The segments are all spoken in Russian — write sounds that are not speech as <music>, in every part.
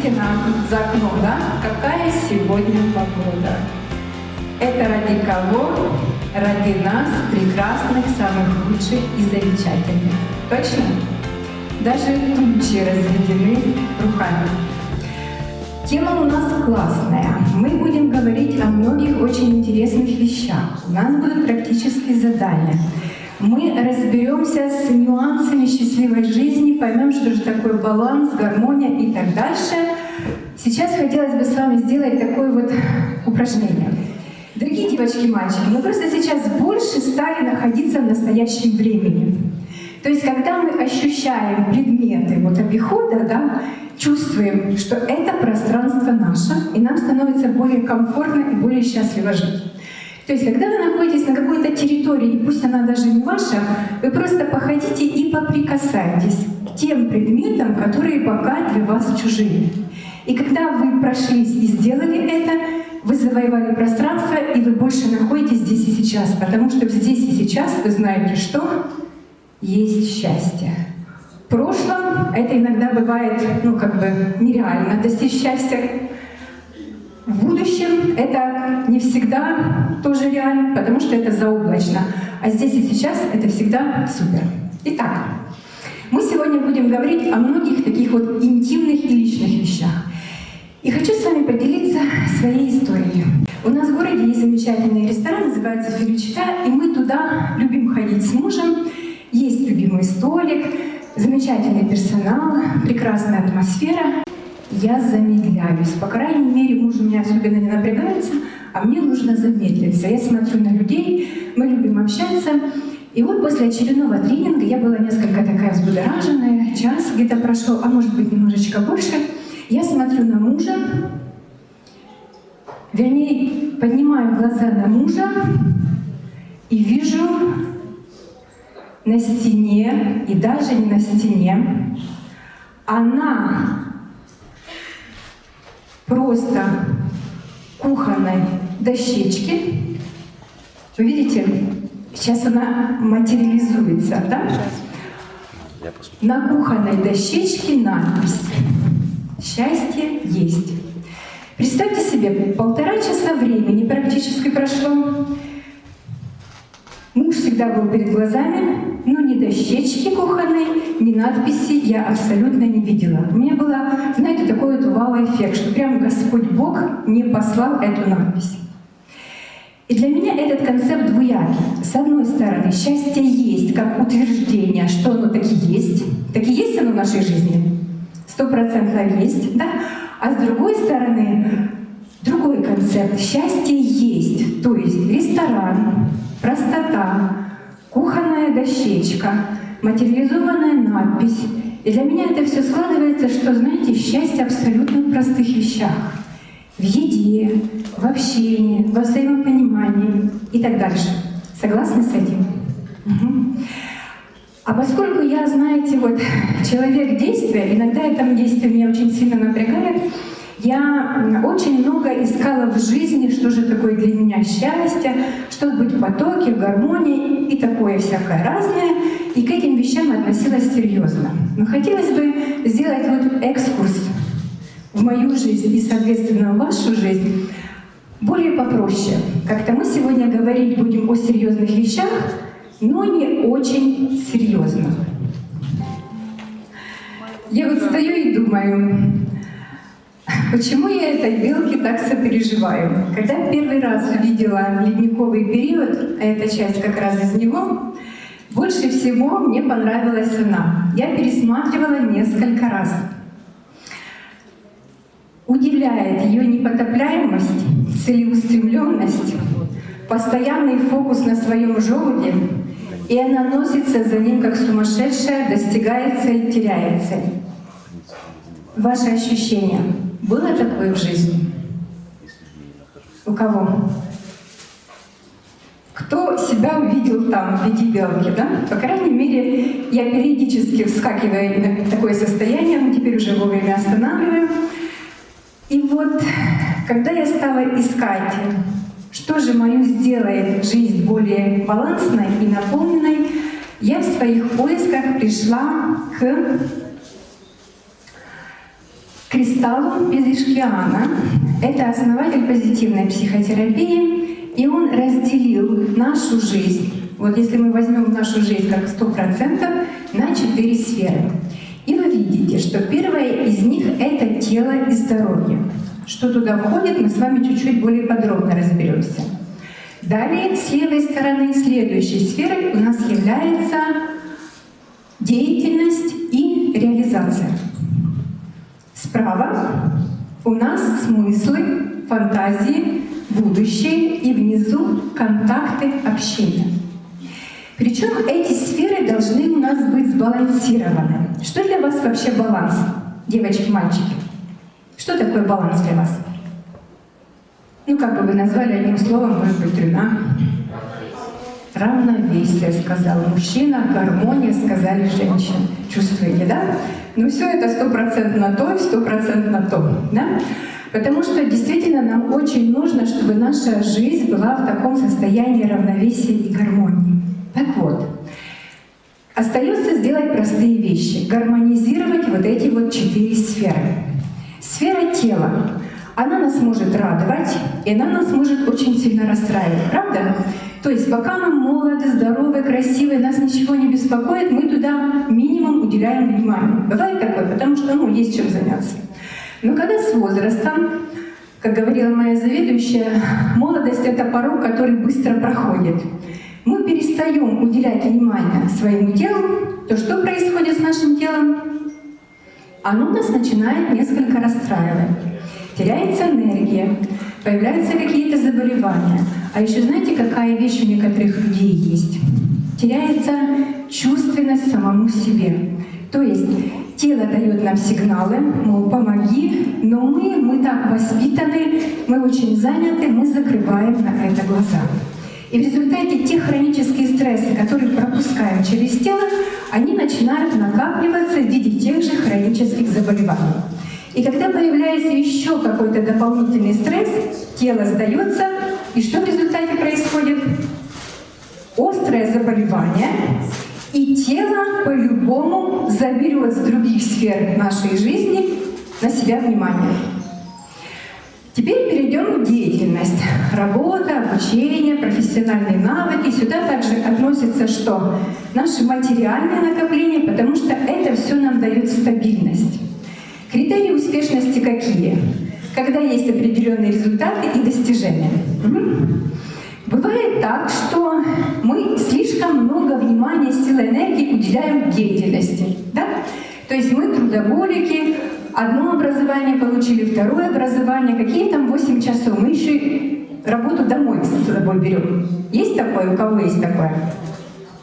посмотрите нам за окном, да? Какая сегодня погода? Это ради кого? Ради нас, прекрасных, самых лучших и замечательных. Точно? Даже тучи разведены руками. Тема у нас классная. Мы будем говорить о многих очень интересных вещах. У нас будут практические задания. Мы разберемся с нюансами счастливой жизни, поймем, что же такое баланс, гармония и так дальше. Сейчас хотелось бы с вами сделать такое вот упражнение. Дорогие девочки и мальчики, мы просто сейчас больше стали находиться в настоящем времени. То есть, когда мы ощущаем предметы вот обихода, да, чувствуем, что это пространство наше, и нам становится более комфортно и более счастливо жить. То есть, когда вы находитесь на какой-то территории, пусть она даже не ваша, вы просто походите и поприкасайтесь к тем предметам, которые пока для вас чужие. И когда вы прошлись и сделали это, вы завоевали пространство, и вы больше находитесь здесь и сейчас, потому что здесь и сейчас вы знаете, что есть счастье. В прошлом это иногда бывает, ну, как бы нереально достичь счастья. В будущем это не всегда тоже реально, потому что это заоблачно. А здесь и сейчас это всегда супер. Итак, мы сегодня будем говорить о многих таких вот интимных и личных вещах. И хочу с вами поделиться своей историей. У нас в городе есть замечательный ресторан, называется «Филичка», и мы туда любим ходить с мужем. Есть любимый столик, замечательный персонал, прекрасная атмосфера я замедляюсь. По крайней мере, муж у меня особенно не напрягается, а мне нужно замедлиться. Я смотрю на людей, мы любим общаться. И вот после очередного тренинга я была несколько такая взбудораженная, час где-то прошел, а может быть немножечко больше. Я смотрю на мужа, вернее, поднимаю глаза на мужа и вижу на стене, и даже не на стене, она просто кухонной дощечки. Вы видите, сейчас она материализуется, да? На кухонной дощечке надпись «Счастье есть». Представьте себе, полтора часа времени практически прошло. Муж всегда был перед глазами, но ни дощечки кухонной, ни надписи я абсолютно не видела. У меня был, вот вау-эффект, что прям Господь Бог не послал эту надпись. И для меня этот концепт двуякий. С одной стороны, счастье есть как утверждение, что оно таки есть. Таки есть оно в нашей жизни. Стопроцентно есть, да? А с другой стороны, другой концепт. Счастье есть. То есть ресторан, простота, кухонная дощечка, материализованная надпись. И для меня это все складывается, что, знаете, счастье абсолютно в простых вещах. В еде, в общении, во взаимопонимании и так дальше. Согласны с этим? Угу. А поскольку я, знаете, вот человек действия, иногда это действие меня очень сильно напрягает, я очень много искала в жизни, что же такое для меня счастье, что быть в потоке, в гармонии и такое всякое разное. И к этим вещам относилась серьезно. Но хотелось бы сделать вот экскурс в мою жизнь и, соответственно, в вашу жизнь более попроще. Как-то мы сегодня говорить будем о серьезных вещах, но не очень серьезно. Я вот стою и думаю, Почему я этой белки так сопереживаю? Когда первый раз увидела ледниковый период, а эта часть как раз из него, больше всего мне понравилась она. Я пересматривала несколько раз. Удивляет ее непотопляемость, целеустремленность, постоянный фокус на своем желуде, и она носится за ним как сумасшедшая, достигает цель, теряет цель. Ваши ощущения? Было такое в жизни? У кого? Кто себя увидел там в виде белки, да? По крайней мере, я периодически вскакиваю в такое состояние, но теперь уже вовремя останавливаю. И вот, когда я стала искать, что же мою сделает жизнь более балансной и наполненной, я в своих поисках пришла к Кристаллум Безишкиана — это основатель позитивной психотерапии, и он разделил нашу жизнь, вот если мы возьмем нашу жизнь как 100%, на четыре сферы. И вы видите, что первая из них — это тело и здоровье. Что туда входит, мы с вами чуть-чуть более подробно разберемся. Далее, с левой стороны, следующей сферой у нас является деятельность и реализация. Справа у нас смыслы, фантазии, будущее и внизу контакты, общения. Причем эти сферы должны у нас быть сбалансированы. Что для вас вообще баланс, девочки, мальчики? Что такое баланс для вас? Ну, как бы вы назвали одним словом, может быть, трудно. Равновесие, сказал мужчина, гармония, сказали женщины. Чувствуете, да? Ну все это стопроцентно то и стопроцентно то, да? Потому что действительно нам очень нужно, чтобы наша жизнь была в таком состоянии равновесия и гармонии. Так вот, остается сделать простые вещи, гармонизировать вот эти вот четыре сферы. Сфера тела, она нас может радовать, и она нас может очень сильно расстраивать, правда? То есть пока мы молоды, здоровы, красивые, нас ничего не беспокоит, мы туда минимум уделяем внимание. Бывает такое, потому что ну, есть чем заняться. Но когда с возрастом, как говорила моя заведующая, молодость — это порог, который быстро проходит. Мы перестаем уделять внимание своему телу, то что происходит с нашим телом? Оно нас начинает несколько расстраивать теряется энергия, появляются какие-то заболевания. А еще знаете, какая вещь у некоторых людей есть? Теряется чувственность самому себе. То есть тело дает нам сигналы, мол, помоги, но мы, мы так воспитаны, мы очень заняты, мы закрываем на это глаза. И в результате те хронические стрессы, которые пропускаем через тело, они начинают накапливаться в виде тех же хронических заболеваний. И когда появляется еще какой-то дополнительный стресс, тело сдается, и что в результате происходит? Острое заболевание, и тело по-любому заберет с других сфер нашей жизни на себя внимание. Теперь перейдем к деятельности. Работа, обучение, профессиональные навыки. Сюда также относится что? Наши материальные накопления, потому что это все нам дает стабильность. Критерии успешности какие? Когда есть определенные результаты и достижения. Бывает так, что мы слишком много внимания, силы, энергии уделяем деятельности. Да? То есть мы трудоголики, одно образование получили, второе образование, какие там 8 часов. Мы еще работу домой с собой берем. Есть такое? У кого есть такое?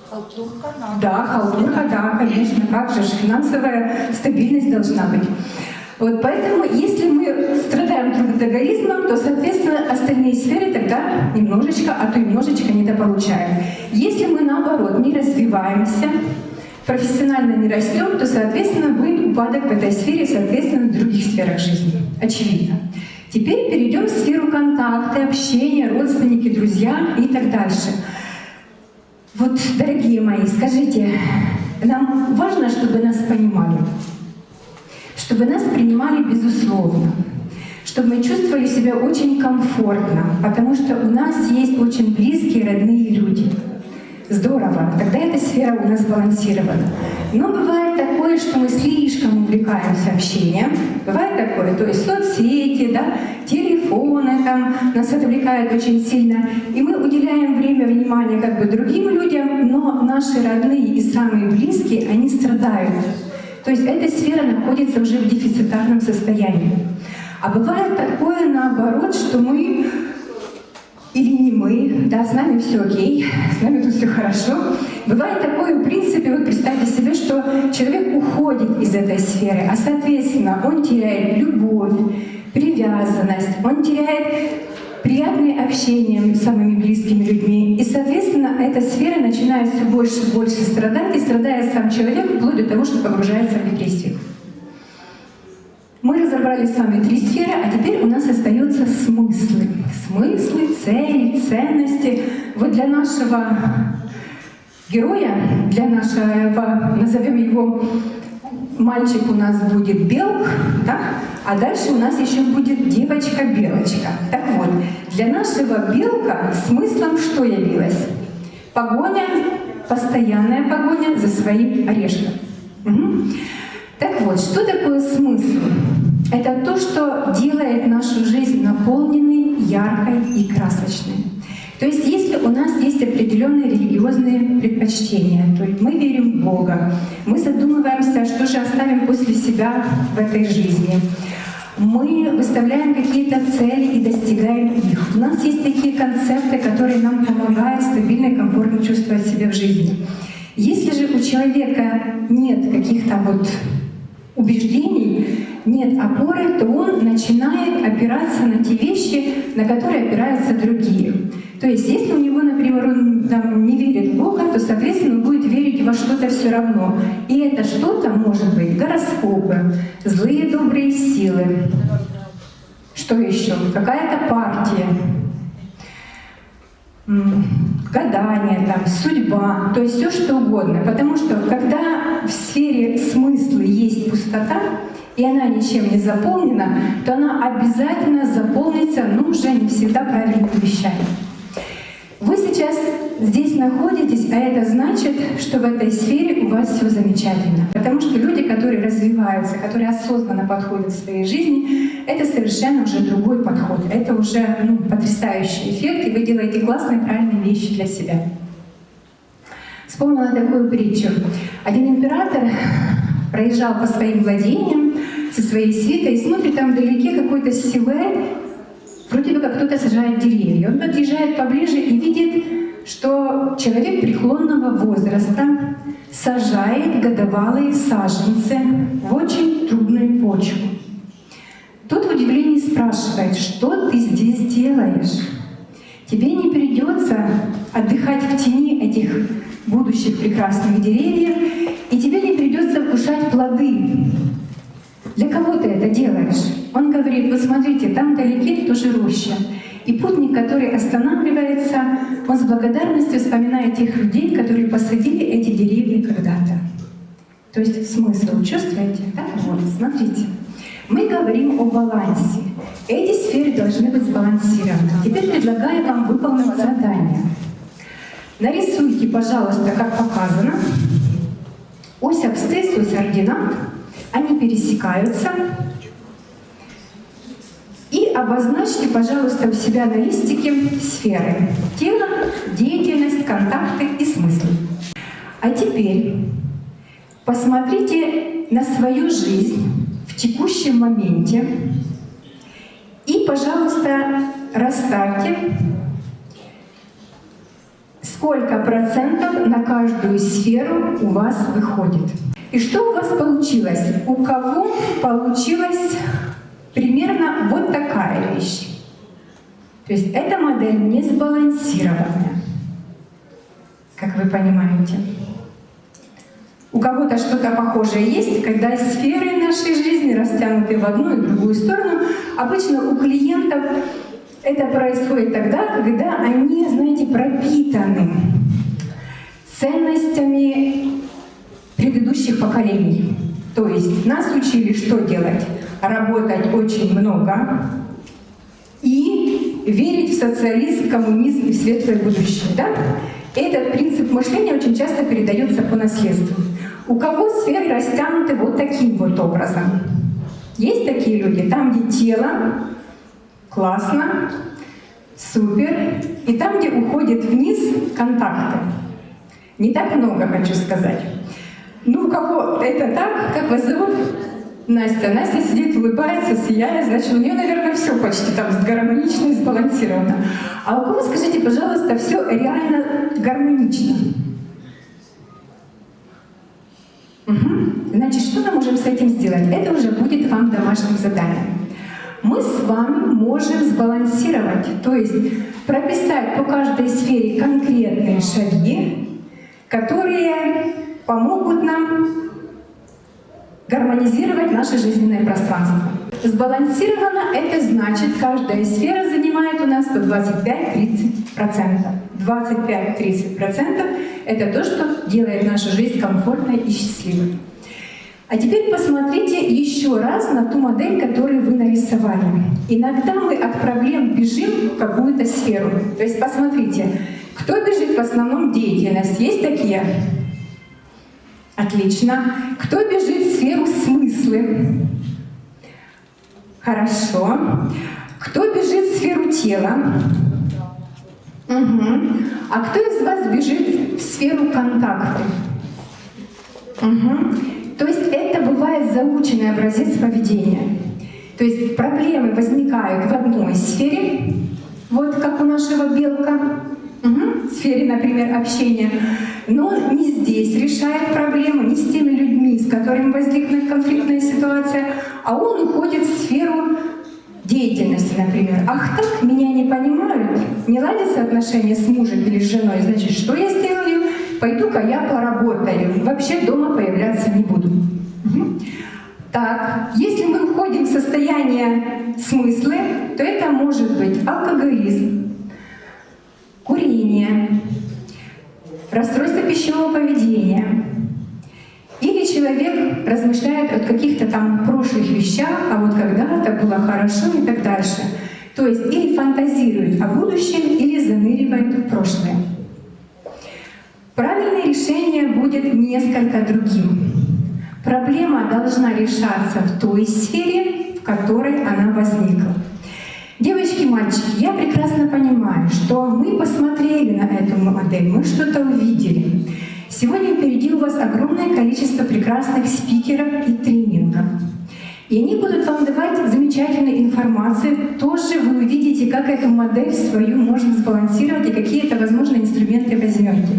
Халтурка. Да, халтурка, да, конечно. Как же, финансовая стабильность должна быть. Вот поэтому, если мы страдаем трудоголизмом, то, соответственно, остальные сферы тогда немножечко, а то и немножечко недополучаем. Если мы, наоборот, не развиваемся, профессионально не растем, то, соответственно, будет упадок в этой сфере, соответственно, в других сферах жизни. Очевидно. Теперь перейдем в сферу контакта, общения, родственники, друзья и так дальше. Вот, дорогие мои, скажите, нам важно, чтобы нас понимали, чтобы нас принимали безусловно, чтобы мы чувствовали себя очень комфортно, потому что у нас есть очень близкие, родные люди. Здорово, тогда эта сфера у нас балансирована. Но бывает такое, что мы слишком увлекаемся общением. Бывает такое, то есть соцсети, да, телефоны там нас отвлекают очень сильно. И мы уделяем время, внимание как бы другим людям, но наши родные и самые близкие, они страдают. То есть эта сфера находится уже в дефицитарном состоянии. А бывает такое наоборот, что мы или не мы, да, с нами все окей, с нами тут все хорошо. Бывает такое, в принципе, вот представьте себе, что человек уходит из этой сферы, а соответственно он теряет любовь, привязанность, он теряет приятное общение с самыми близкими людьми. И, соответственно, эта сфера начинает все больше и больше страдать, и страдает сам человек вплоть до того, что погружается в депрессию. Мы разобрали с вами три сферы, а теперь у нас остаются смыслы. Смыслы, цели, ценности. Вот для нашего героя, для нашего, назовем его, мальчик у нас будет Белк, да? А дальше у нас еще будет девочка-белочка. Так вот, для нашего белка смыслом что явилось? Погоня, постоянная погоня за своим орешком. Угу. Так вот, что такое смысл? Это то, что делает нашу жизнь наполненной, яркой и красочной. То есть если у нас есть определенные религиозные предпочтения, то есть мы верим в Бога, мы задумываемся, что же оставим после себя в этой жизни, мы выставляем какие-то цели и достигаем их. У нас есть такие концепты, которые нам помогают стабильно и комфортно чувствовать себя в жизни. Если же у человека нет каких-то вот убеждений, нет опоры, то он начинает опираться на те вещи, на которые опираются другие. То есть, если у него, например, он там, не верит в Бога, то, соответственно, он будет верить во что-то все равно. И это что-то может быть гороскопы, злые добрые силы, что еще? Какая-то партия, гадание, там, судьба, то есть все что угодно. Потому что когда в сфере смысла есть пустота, и она ничем не заполнена, то она обязательно заполнится, ну, уже не всегда правильными вещами. Вы сейчас здесь находитесь, а это значит, что в этой сфере у вас все замечательно. Потому что люди, которые развиваются, которые осознанно подходят в своей жизни, это совершенно уже другой подход. Это уже ну, потрясающий эффект, и вы делаете классные, правильные вещи для себя. Вспомнила такую притчу. Один император проезжал по своим владениям со своей свитой и смотрит там вдалеке какой-то силуэт, вроде бы как кто-то сажает деревья. Он подъезжает поближе и видит, что человек преклонного возраста сажает годовалые саженцы в очень трудную почву. Тот в удивлении спрашивает, что ты здесь делаешь? Тебе не придется отдыхать в тени этих будущих прекрасных деревьев, и тебе не придется вкушать плоды. Для кого ты это делаешь? Он говорит, вот смотрите, там вдалеке тоже роща. И путник, который останавливается, он с благодарностью вспоминает тех людей, которые посадили эти деревья когда-то. То есть смысл, чувствуете? Так вот, смотрите. Мы говорим о балансе. Эти сферы должны быть сбалансированы. Теперь предлагаю вам выполнить задание. Нарисуйте, пожалуйста, как показано, ось абсцисс, ось ординат, они пересекаются, обозначьте, пожалуйста, у себя на листике сферы. Тело, деятельность, контакты и смысл. А теперь посмотрите на свою жизнь в текущем моменте и, пожалуйста, расставьте, сколько процентов на каждую сферу у вас выходит. И что у вас получилось? У кого получилось примерно вот такая вещь. То есть эта модель не сбалансированная, как вы понимаете. У кого-то что-то похожее есть, когда сферы нашей жизни растянуты в одну и другую сторону. Обычно у клиентов это происходит тогда, когда они, знаете, пропитаны ценностями предыдущих поколений. То есть нас учили, что делать? Работать очень много и верить в социализм, коммунизм и светлое будущее. Да? Этот принцип мышления очень часто передается по наследству. У кого сферы растянуты вот таким вот образом? Есть такие люди, там, где тело, классно, супер, и там, где уходит вниз контакты. Не так много, хочу сказать. Ну, у кого это так, как вас зовут? Настя. Настя сидит, улыбается, сияет, значит, у нее, наверное, все почти там гармонично и сбалансировано. А у кого, скажите, пожалуйста, все реально гармонично? Угу. Значит, что мы можем с этим сделать? Это уже будет вам домашним заданием. Мы с вами можем сбалансировать, то есть прописать по каждой сфере конкретные шаги, которые помогут нам гармонизировать наше жизненное пространство. Сбалансировано — это значит, каждая сфера занимает у нас по 25-30%. 25-30% — это то, что делает нашу жизнь комфортной и счастливой. А теперь посмотрите еще раз на ту модель, которую вы нарисовали. Иногда мы от проблем бежим в какую-то сферу. То есть посмотрите, кто бежит в основном деятельность? Есть такие? Отлично. Кто бежит сферу смыслы? Хорошо. Кто бежит в сферу тела? Угу. А кто из вас бежит в сферу контакта? Угу. То есть это бывает заученный образец поведения. То есть проблемы возникают в одной сфере, вот как у нашего белка, угу, в сфере, например, общения, но не здесь решает проблему, не с теми людьми, с которыми возникнет конфликтная ситуация, а он уходит в сферу деятельности, например. Ах так, меня не понимают, не ладятся отношения с мужем или с женой, значит, что я сделаю? Пойду-ка я поработаю, вообще дома появляться не буду. Угу. Так, если мы входим в состояние смыслы, то это может быть алкоголизм, курение, расстройство пищевого поведения. Или человек размышляет о каких-то там прошлых вещах, а вот когда-то было хорошо и так дальше. То есть или фантазирует о будущем, или заныривает в прошлое. Правильное решение будет несколько другим. Проблема должна решаться в той сфере, в которой она возникла. Девочки, мальчики, я прекрасно понимаю, что мы посмотрели на эту модель, мы что-то увидели. Сегодня впереди у вас огромное количество прекрасных спикеров и тренингов. И они будут вам давать замечательную информацию. Тоже вы увидите, как эту модель свою можно сбалансировать и какие это, возможно, инструменты возьмете.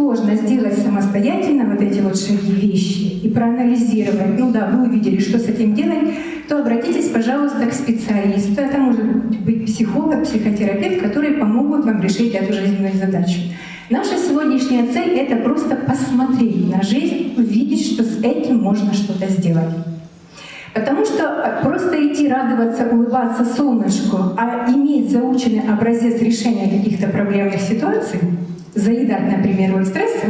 Сложно сделать самостоятельно вот эти вот шаги вещи и проанализировать, ну да, вы увидели, что с этим делать, то обратитесь, пожалуйста, к специалисту. Это может быть психолог, психотерапевт, которые помогут вам решить эту жизненную задачу. Наша сегодняшняя цель — это просто посмотреть на жизнь, увидеть, что с этим можно что-то сделать. Потому что просто идти радоваться, улыбаться солнышку, а иметь заученный образец решения каких-то проблемных ситуаций — заедать, например, от стресса,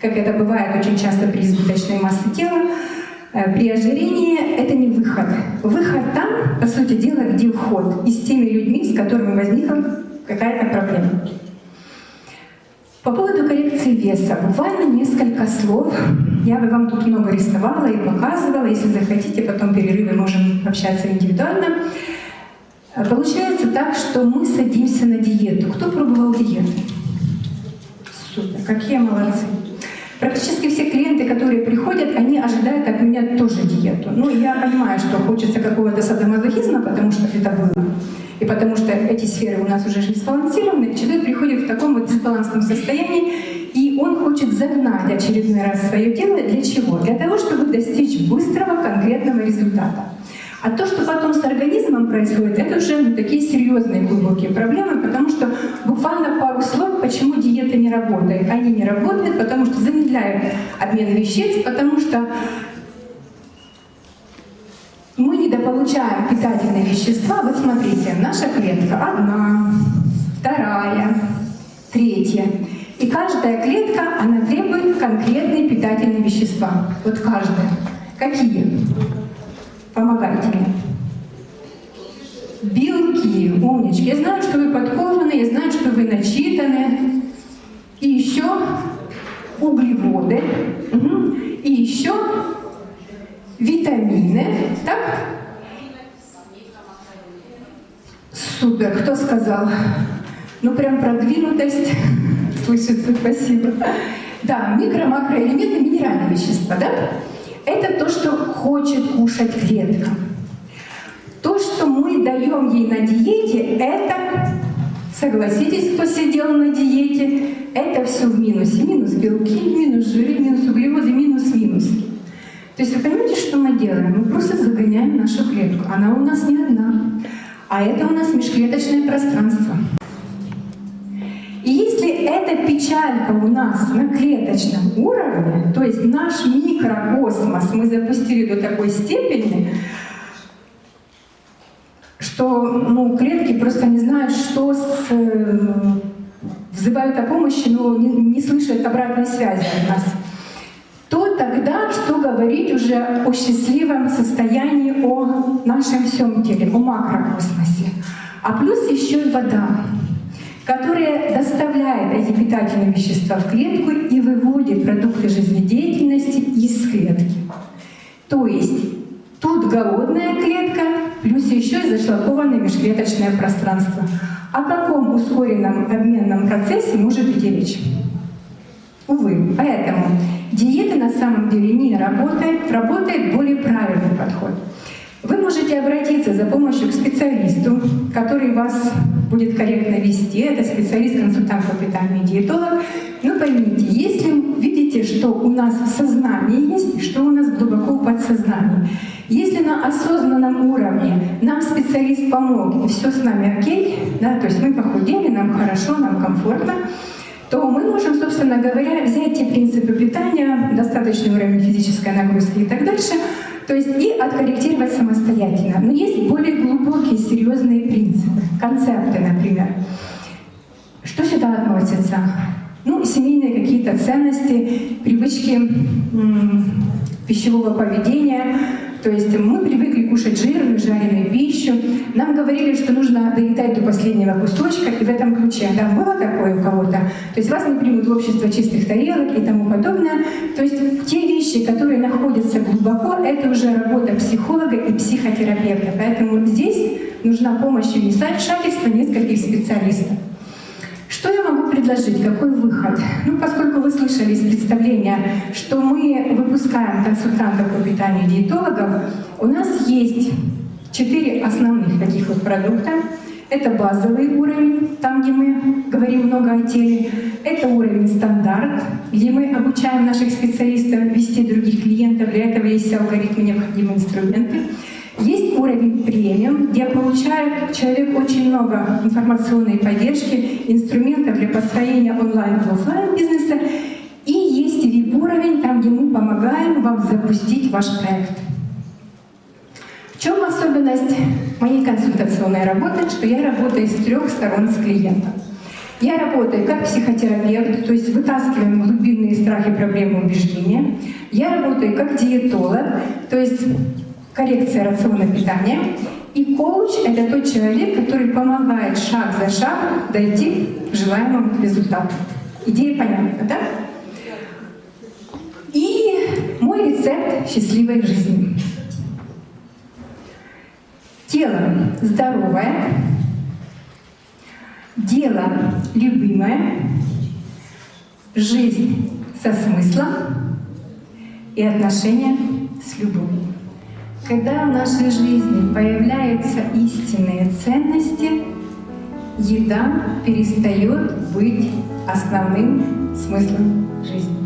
как это бывает очень часто при избыточной массе тела, э, при ожирении это не выход. Выход там, по сути дела, где вход, и с теми людьми, с которыми возникла какая-то проблема. По поводу коррекции веса, буквально несколько слов. Я бы вам тут много рисовала и показывала. Если захотите, потом перерывы можем общаться индивидуально. Получается так, что мы садимся на диету. Кто пробовал диету? Супер, какие молодцы. Практически все клиенты, которые приходят, они ожидают от меня тоже диету. Ну, я понимаю, что хочется какого-то садомазохизма, потому что это было. И потому что эти сферы у нас уже не сбалансированы, человек приходит в таком вот дисбалансном состоянии, и он хочет загнать очередной раз свое тело. Для чего? Для того, чтобы достичь быстрого конкретного результата. А то, что потом с организмом происходит, это уже ну, такие серьезные глубокие проблемы, потому что буквально пару слов, почему диета не работает. Они не работают, потому что замедляют обмен веществ, потому что мы недополучаем питательные вещества. Вот смотрите, наша клетка одна, вторая, третья. И каждая клетка, она требует конкретные питательные вещества. Вот каждая. Какие? Помогайте мне. Белки, умнички. Я знаю, что вы подкованы, я знаю, что вы начитаны. И еще углеводы. Угу. И еще витамины. Так? Супер. Кто сказал? Ну, прям продвинутость. <laughs> Слышится, спасибо. Да, микро-макроэлементы, минеральные вещества, да? Это то, что хочет кушать клетка. То, что мы даем ей на диете, это, согласитесь, кто сидел на диете, это все в минусе. Минус белки, минус жиры, минус углеводы, минус минус. То есть вы понимаете, что мы делаем? Мы просто загоняем нашу клетку. Она у нас не одна. А это у нас межклеточное пространство. И если эта печалька у нас на клеточном уровне, то есть наш микрокосмос мы запустили до такой степени, что ну, клетки просто не знают, что с, э, взывают о помощи, но не, не слышат обратной связи от нас, то тогда что говорить уже о счастливом состоянии, о нашем всем теле, о макрокосмосе. А плюс еще и вода, которая доставляет эти питательные вещества в клетку и выводит продукты жизнедеятельности из клетки. То есть тут голодная клетка, плюс еще и зашлакованное межклеточное пространство. О каком ускоренном обменном процессе может идти речь? Увы, поэтому диета на самом деле не работает, работает более правильный подход. Вы можете обратиться за помощью к специалисту, который вас будет корректно вести. Это специалист-консультант по питанию диетолог. Но поймите, если видите, что у нас в сознании есть, что у нас глубоко в подсознании, если на осознанном уровне нам специалист помог, и все с нами окей, да, то есть мы похудели, нам хорошо, нам комфортно, то мы можем, собственно говоря, взять те принципы питания, достаточный уровень физической нагрузки и так дальше, то есть и откорректировать самостоятельно. Но есть более глубокие, серьезные принципы, концепты, например. Что сюда относится? Ну, семейные какие-то ценности, привычки пищевого поведения, то есть мы привыкли кушать жирную, жареную пищу. Нам говорили, что нужно доедать до последнего кусочка, и в этом ключе. Да, было такое у кого-то? То есть вас не примут в общество чистых тарелок и тому подобное. То есть те вещи, которые находятся глубоко, это уже работа психолога и психотерапевта. Поэтому здесь нужна помощь и вмешательство нескольких специалистов. Что я могу предложить? Какой выход? Ну, поскольку вы слышали из представления, что мы выпускаем консультантов по питанию диетологов, у нас есть четыре основных таких вот продукта. Это базовый уровень, там, где мы говорим много о теле. Это уровень стандарт, где мы обучаем наших специалистов вести других клиентов. Для этого есть алгоритмы, необходимые инструменты. Есть уровень премиум, где получает человек очень много информационной поддержки, инструментов для построения онлайн и офлайн бизнеса. И есть VIP-уровень, там, где мы помогаем вам запустить ваш проект. В чем особенность моей консультационной работы? Что я работаю с трех сторон с клиентом. Я работаю как психотерапевт, то есть вытаскиваем глубинные страхи, проблемы, убеждения. Я работаю как диетолог, то есть коррекция рациона питания. И коуч — это тот человек, который помогает шаг за шагом дойти к желаемому результату. Идея понятна, да? И мой рецепт счастливой жизни. Тело здоровое, дело любимое, жизнь со смыслом и отношения с любовью. Когда в нашей жизни появляются истинные ценности, еда перестает быть основным смыслом жизни.